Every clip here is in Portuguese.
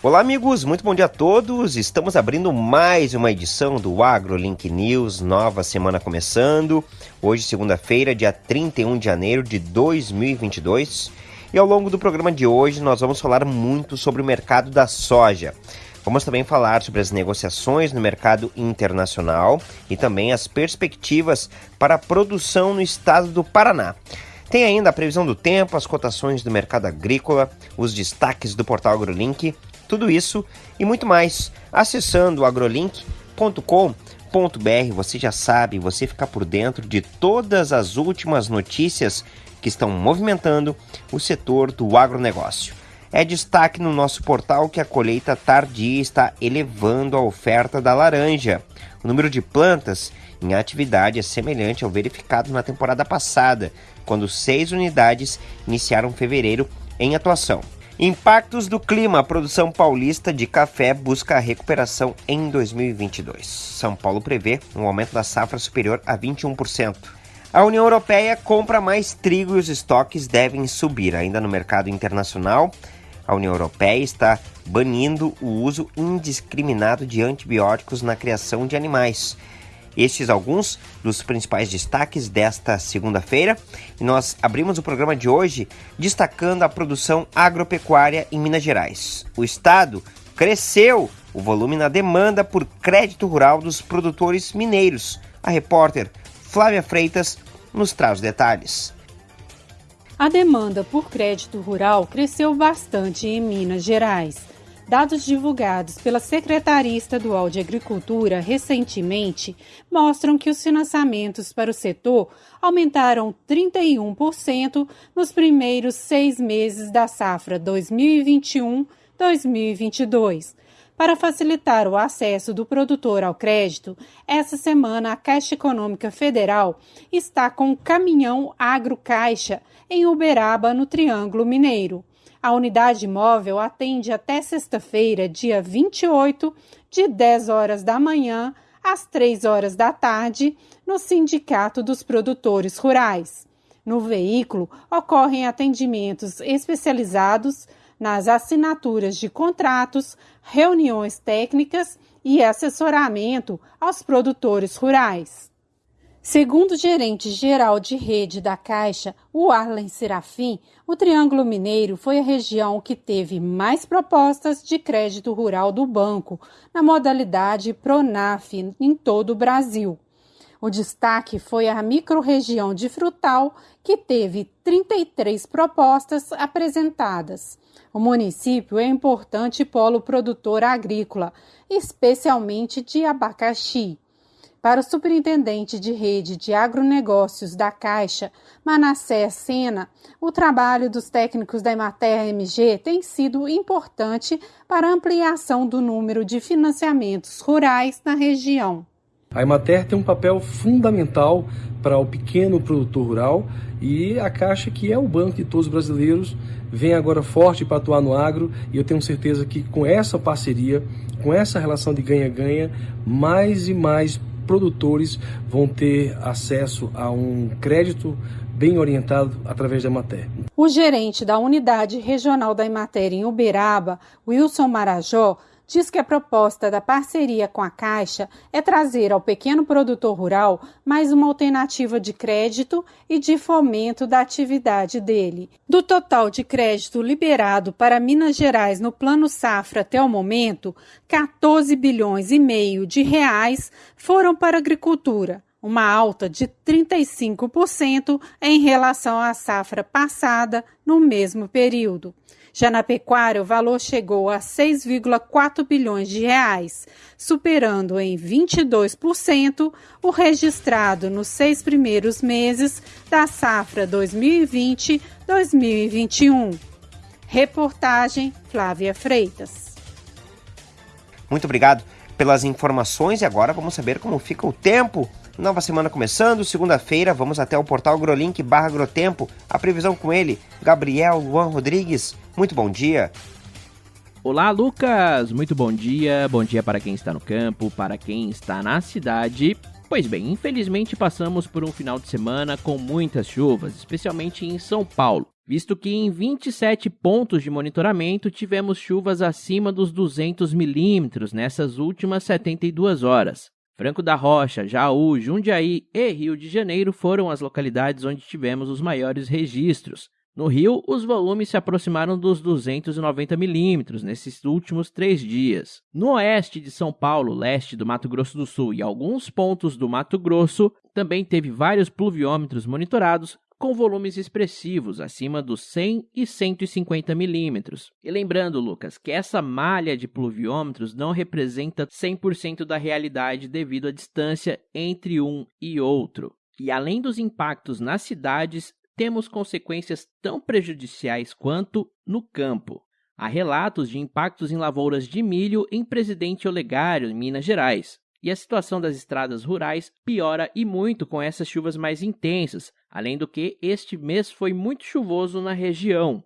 Olá, amigos, muito bom dia a todos. Estamos abrindo mais uma edição do AgroLink News, nova semana começando. Hoje, segunda-feira, dia 31 de janeiro de 2022. E ao longo do programa de hoje, nós vamos falar muito sobre o mercado da soja. Vamos também falar sobre as negociações no mercado internacional e também as perspectivas para a produção no estado do Paraná. Tem ainda a previsão do tempo, as cotações do mercado agrícola, os destaques do portal AgroLink tudo isso e muito mais acessando agrolink.com.br. Você já sabe, você fica por dentro de todas as últimas notícias que estão movimentando o setor do agronegócio. É destaque no nosso portal que a colheita tardia está elevando a oferta da laranja. O número de plantas em atividade é semelhante ao verificado na temporada passada, quando seis unidades iniciaram fevereiro em atuação. Impactos do clima. A produção paulista de café busca recuperação em 2022. São Paulo prevê um aumento da safra superior a 21%. A União Europeia compra mais trigo e os estoques devem subir. Ainda no mercado internacional, a União Europeia está banindo o uso indiscriminado de antibióticos na criação de animais. Estes alguns dos principais destaques desta segunda-feira. E nós abrimos o programa de hoje destacando a produção agropecuária em Minas Gerais. O estado cresceu o volume na demanda por crédito rural dos produtores mineiros. A repórter Flávia Freitas nos traz detalhes. A demanda por crédito rural cresceu bastante em Minas Gerais. Dados divulgados pela Secretaria Estadual de Agricultura recentemente mostram que os financiamentos para o setor aumentaram 31% nos primeiros seis meses da safra 2021-2022. Para facilitar o acesso do produtor ao crédito, essa semana a Caixa Econômica Federal está com o caminhão Agro Caixa em Uberaba, no Triângulo Mineiro. A unidade móvel atende até sexta-feira, dia 28, de 10 horas da manhã às 3 horas da tarde, no Sindicato dos Produtores Rurais. No veículo ocorrem atendimentos especializados nas assinaturas de contratos, reuniões técnicas e assessoramento aos produtores rurais. Segundo o gerente geral de rede da Caixa, o Arlen Serafim, o Triângulo Mineiro foi a região que teve mais propostas de crédito rural do banco, na modalidade Pronaf, em todo o Brasil. O destaque foi a microrregião de Frutal, que teve 33 propostas apresentadas. O município é importante polo produtor agrícola, especialmente de abacaxi. Para o superintendente de rede de agronegócios da Caixa, Manassés Sena, o trabalho dos técnicos da Emater MG tem sido importante para a ampliação do número de financiamentos rurais na região. A Emater tem um papel fundamental para o pequeno produtor rural e a Caixa, que é o banco de todos os brasileiros, vem agora forte para atuar no agro e eu tenho certeza que com essa parceria, com essa relação de ganha-ganha, mais e mais produtores vão ter acesso a um crédito bem orientado através da Emater. O gerente da unidade regional da Emater em Uberaba, Wilson Marajó, diz que a proposta da parceria com a Caixa é trazer ao pequeno produtor rural mais uma alternativa de crédito e de fomento da atividade dele. Do total de crédito liberado para Minas Gerais no Plano Safra até o momento, 14 bilhões e meio de reais foram para a agricultura, uma alta de 35% em relação à safra passada no mesmo período. Já na pecuária, o valor chegou a 6,4 bilhões de reais, superando em 22% o registrado nos seis primeiros meses da safra 2020-2021. Reportagem Flávia Freitas. Muito obrigado pelas informações e agora vamos saber como fica o tempo Nova semana começando, segunda-feira, vamos até o portal Grolink barra Agrotempo. A previsão com ele, Gabriel Luan Rodrigues. Muito bom dia. Olá, Lucas! Muito bom dia. Bom dia para quem está no campo, para quem está na cidade. Pois bem, infelizmente passamos por um final de semana com muitas chuvas, especialmente em São Paulo. visto que em 27 pontos de monitoramento tivemos chuvas acima dos 200 milímetros nessas últimas 72 horas. Franco da Rocha, Jaú, Jundiaí e Rio de Janeiro foram as localidades onde tivemos os maiores registros. No Rio, os volumes se aproximaram dos 290 milímetros nesses últimos três dias. No oeste de São Paulo, leste do Mato Grosso do Sul e alguns pontos do Mato Grosso, também teve vários pluviômetros monitorados, com volumes expressivos, acima dos 100 e 150 milímetros. E lembrando, Lucas, que essa malha de pluviômetros não representa 100% da realidade devido à distância entre um e outro. E além dos impactos nas cidades, temos consequências tão prejudiciais quanto no campo. Há relatos de impactos em lavouras de milho em Presidente Olegário, em Minas Gerais. E a situação das estradas rurais piora e muito com essas chuvas mais intensas, além do que este mês foi muito chuvoso na região.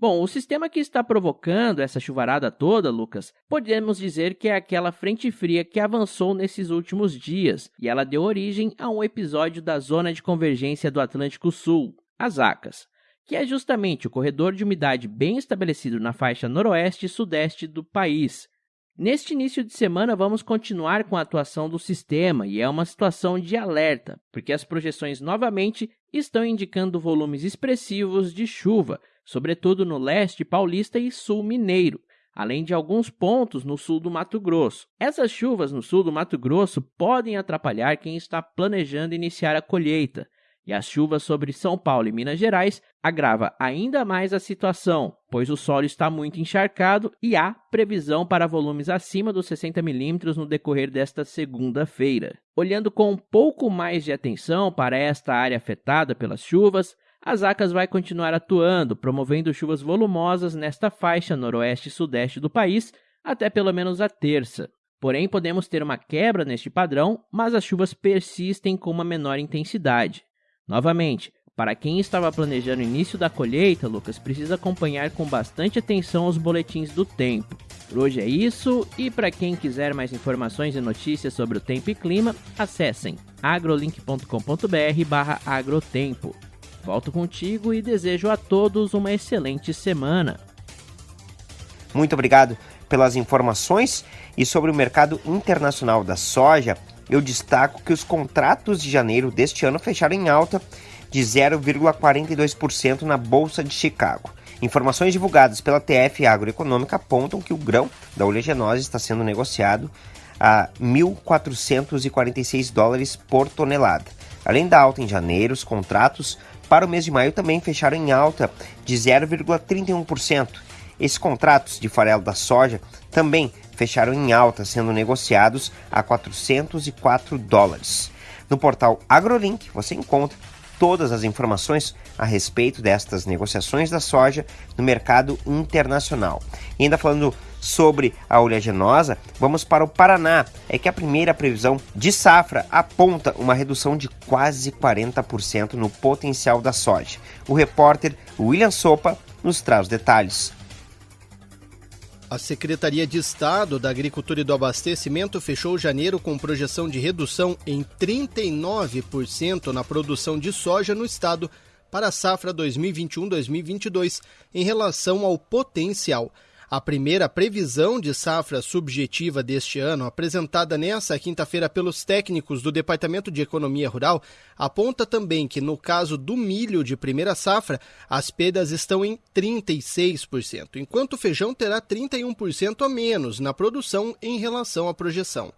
Bom, o sistema que está provocando essa chuvarada toda, Lucas, podemos dizer que é aquela frente fria que avançou nesses últimos dias e ela deu origem a um episódio da Zona de Convergência do Atlântico Sul, as ACAS, que é justamente o corredor de umidade bem estabelecido na faixa noroeste e sudeste do país, Neste início de semana, vamos continuar com a atuação do sistema e é uma situação de alerta, porque as projeções novamente estão indicando volumes expressivos de chuva, sobretudo no leste paulista e sul mineiro, além de alguns pontos no sul do Mato Grosso. Essas chuvas no sul do Mato Grosso podem atrapalhar quem está planejando iniciar a colheita, e as chuvas sobre São Paulo e Minas Gerais agrava ainda mais a situação, pois o solo está muito encharcado e há previsão para volumes acima dos 60 milímetros no decorrer desta segunda-feira. Olhando com um pouco mais de atenção para esta área afetada pelas chuvas, as ACAS vai continuar atuando, promovendo chuvas volumosas nesta faixa noroeste e sudeste do país até pelo menos a terça. Porém, podemos ter uma quebra neste padrão, mas as chuvas persistem com uma menor intensidade. Novamente, para quem estava planejando o início da colheita, Lucas, precisa acompanhar com bastante atenção os boletins do tempo. Por hoje é isso, e para quem quiser mais informações e notícias sobre o tempo e clima, acessem agrolink.com.br agrotempo. Volto contigo e desejo a todos uma excelente semana. Muito obrigado pelas informações e sobre o mercado internacional da soja eu destaco que os contratos de janeiro deste ano fecharam em alta de 0,42% na Bolsa de Chicago. Informações divulgadas pela TF Agroeconômica apontam que o grão da oleaginosa está sendo negociado a 1.446 dólares por tonelada. Além da alta em janeiro, os contratos para o mês de maio também fecharam em alta de 0,31%. Esses contratos de farelo da soja também fecharam em alta, sendo negociados a 404 dólares. No portal AgroLink você encontra todas as informações a respeito destas negociações da soja no mercado internacional. E ainda falando sobre a oleaginosa, vamos para o Paraná. É que a primeira previsão de safra aponta uma redução de quase 40% no potencial da soja. O repórter William Sopa nos traz detalhes. A Secretaria de Estado da Agricultura e do Abastecimento fechou janeiro com projeção de redução em 39% na produção de soja no estado para a safra 2021-2022 em relação ao potencial. A primeira previsão de safra subjetiva deste ano, apresentada nesta quinta-feira pelos técnicos do Departamento de Economia Rural, aponta também que, no caso do milho de primeira safra, as perdas estão em 36%, enquanto o feijão terá 31% a menos na produção em relação à projeção.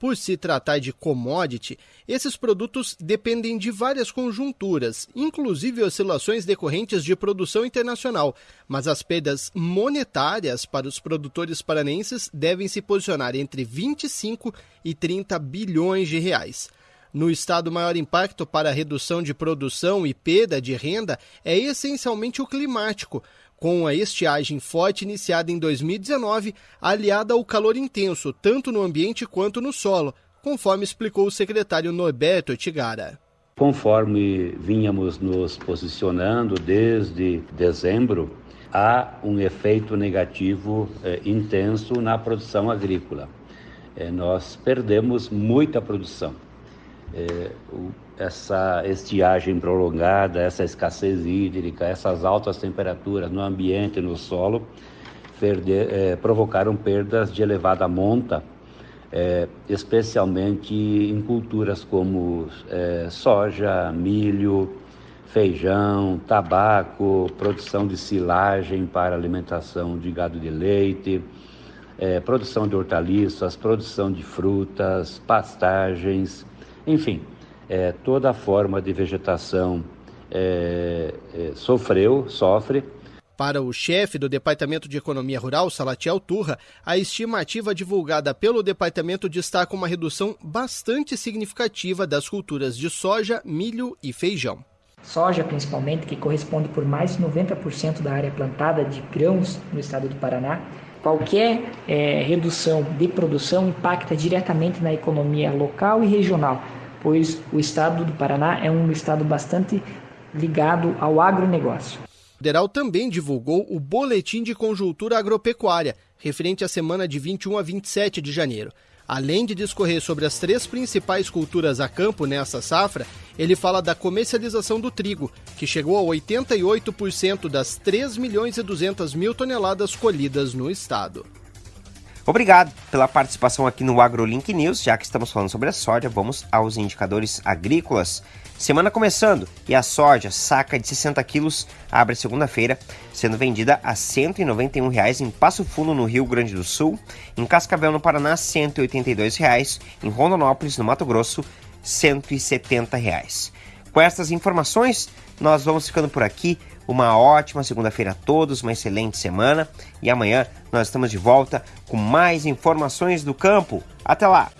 Por se tratar de commodity, esses produtos dependem de várias conjunturas, inclusive oscilações decorrentes de produção internacional, mas as perdas monetárias para os produtores paranenses devem se posicionar entre 25 e 30 bilhões de reais. No estado, o maior impacto para a redução de produção e perda de renda é essencialmente o climático, com a estiagem forte iniciada em 2019, aliada ao calor intenso, tanto no ambiente quanto no solo, conforme explicou o secretário Norberto Tigara. Conforme vínhamos nos posicionando desde dezembro, há um efeito negativo eh, intenso na produção agrícola. Eh, nós perdemos muita produção. É, o, essa estiagem prolongada, essa escassez hídrica, essas altas temperaturas no ambiente, no solo, é, provocaram perdas de elevada monta, é, especialmente em culturas como é, soja, milho, feijão, tabaco, produção de silagem para alimentação de gado de leite, é, produção de hortaliças, produção de frutas, pastagens, enfim, é, toda forma de vegetação é, é, sofreu, sofre. Para o chefe do Departamento de Economia Rural, Salatiel Turra, a estimativa divulgada pelo departamento destaca uma redução bastante significativa das culturas de soja, milho e feijão. Soja, principalmente, que corresponde por mais de 90% da área plantada de grãos no estado do Paraná, Qualquer é, redução de produção impacta diretamente na economia local e regional, pois o estado do Paraná é um estado bastante ligado ao agronegócio. O federal também divulgou o Boletim de Conjuntura Agropecuária, referente à semana de 21 a 27 de janeiro. Além de discorrer sobre as três principais culturas a campo nessa safra, ele fala da comercialização do trigo, que chegou a 88% das 3 milhões e 200 mil toneladas colhidas no estado. Obrigado pela participação aqui no AgroLink News. Já que estamos falando sobre a soja, vamos aos indicadores agrícolas. Semana começando e a soja, saca de 60 quilos, abre segunda-feira, sendo vendida a 191 reais em Passo Fundo, no Rio Grande do Sul, em Cascavel, no Paraná, 182 reais, em Rondonópolis, no Mato Grosso, 170 reais. Com essas informações, nós vamos ficando por aqui. Uma ótima segunda-feira a todos, uma excelente semana e amanhã nós estamos de volta com mais informações do campo. Até lá!